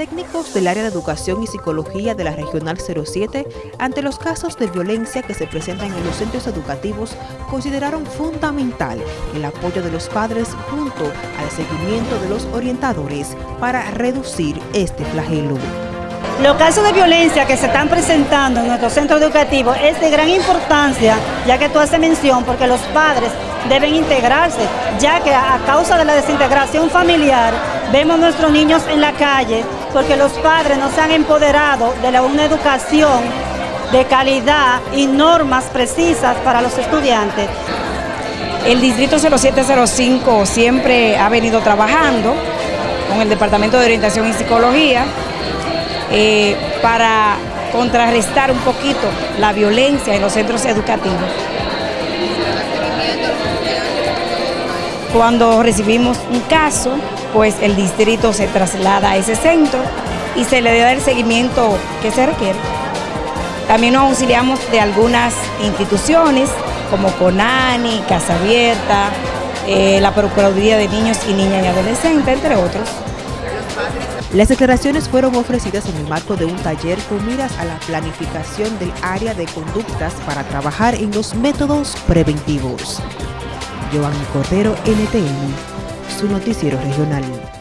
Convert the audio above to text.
Técnicos del área de educación y psicología de la Regional 07, ante los casos de violencia que se presentan en los centros educativos, consideraron fundamental el apoyo de los padres junto al seguimiento de los orientadores para reducir este flagelo. Los casos de violencia que se están presentando en nuestros centros educativos es de gran importancia, ya que tú haces mención, porque los padres deben integrarse, ya que a causa de la desintegración familiar vemos nuestros niños en la calle porque los padres no se han empoderado de una educación de calidad y normas precisas para los estudiantes. El Distrito 0705 siempre ha venido trabajando con el Departamento de Orientación y Psicología eh, para contrarrestar un poquito la violencia en los centros educativos. Cuando recibimos un caso, pues el distrito se traslada a ese centro y se le da el seguimiento que se requiere. También nos auxiliamos de algunas instituciones como CONANI, Casa Abierta, eh, la Procuraduría de Niños y Niñas y Adolescentes, entre otros. Las declaraciones fueron ofrecidas en el marco de un taller con miras a la planificación del área de conductas para trabajar en los métodos preventivos. Giovanni Cordero, NTN, su noticiero regional.